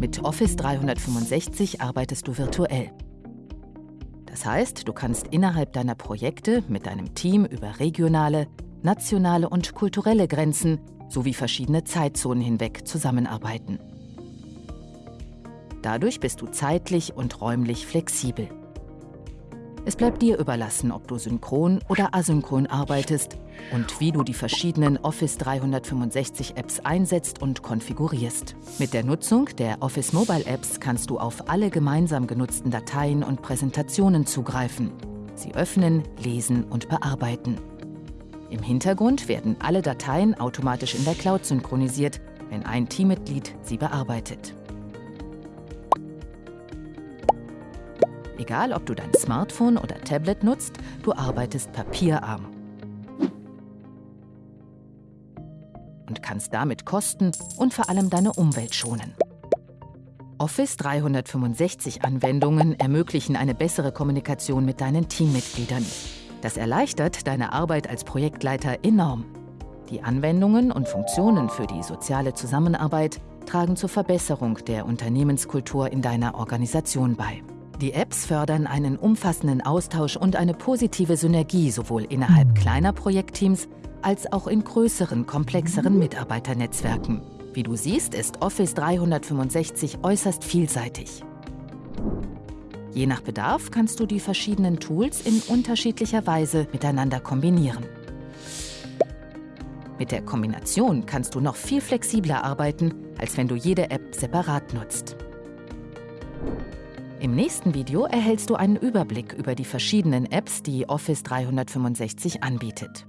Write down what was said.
Mit Office 365 arbeitest du virtuell. Das heißt, du kannst innerhalb deiner Projekte mit deinem Team über regionale, nationale und kulturelle Grenzen sowie verschiedene Zeitzonen hinweg zusammenarbeiten. Dadurch bist du zeitlich und räumlich flexibel. Es bleibt dir überlassen, ob du synchron oder asynchron arbeitest und wie du die verschiedenen Office 365 Apps einsetzt und konfigurierst. Mit der Nutzung der Office Mobile Apps kannst du auf alle gemeinsam genutzten Dateien und Präsentationen zugreifen, sie öffnen, lesen und bearbeiten. Im Hintergrund werden alle Dateien automatisch in der Cloud synchronisiert, wenn ein Teammitglied sie bearbeitet. Egal, ob du dein Smartphone oder Tablet nutzt, du arbeitest papierarm. Und kannst damit Kosten und vor allem deine Umwelt schonen. Office 365 Anwendungen ermöglichen eine bessere Kommunikation mit deinen Teammitgliedern. Das erleichtert deine Arbeit als Projektleiter enorm. Die Anwendungen und Funktionen für die soziale Zusammenarbeit tragen zur Verbesserung der Unternehmenskultur in deiner Organisation bei. Die Apps fördern einen umfassenden Austausch und eine positive Synergie sowohl innerhalb kleiner Projektteams als auch in größeren, komplexeren Mitarbeiternetzwerken. Wie du siehst, ist Office 365 äußerst vielseitig. Je nach Bedarf kannst du die verschiedenen Tools in unterschiedlicher Weise miteinander kombinieren. Mit der Kombination kannst du noch viel flexibler arbeiten, als wenn du jede App separat nutzt. Im nächsten Video erhältst du einen Überblick über die verschiedenen Apps, die Office 365 anbietet.